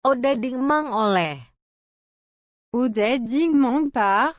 Oda dingmang oleh. Odette Dingmang par